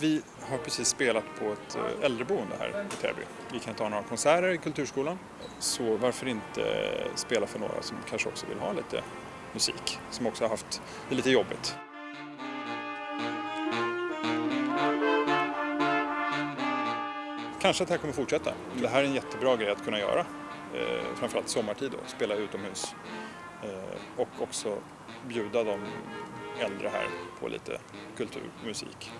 Vi har precis spelat på ett eh, äldreboende här i Täby. Vi kan ta några konserter i Kulturskolan. Så varför inte eh, spela för några som kanske också vill ha lite musik, som också har haft det lite jobbigt. Kanske att det här kommer fortsätta. Det här är en jättebra grej att kunna göra. Eh, framförallt sommartid då, spela utomhus. Och också bjuda de äldre här på lite kulturmusik. musik.